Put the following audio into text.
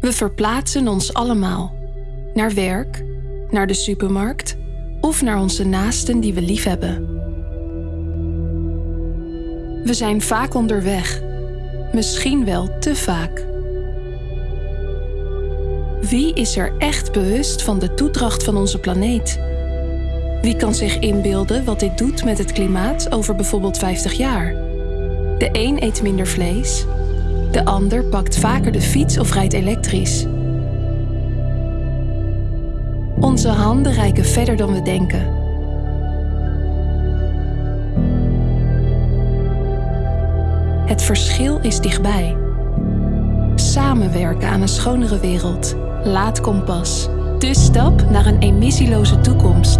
We verplaatsen ons allemaal. Naar werk, naar de supermarkt of naar onze naasten die we liefhebben. We zijn vaak onderweg, misschien wel te vaak. Wie is er echt bewust van de toedracht van onze planeet? Wie kan zich inbeelden wat dit doet met het klimaat over bijvoorbeeld 50 jaar? De een eet minder vlees, de ander pakt vaker de fiets of rijdt elektrisch. Onze handen reiken verder dan we denken. Het verschil is dichtbij. Samenwerken aan een schonere wereld. Laat kompas. De stap naar een emissieloze toekomst.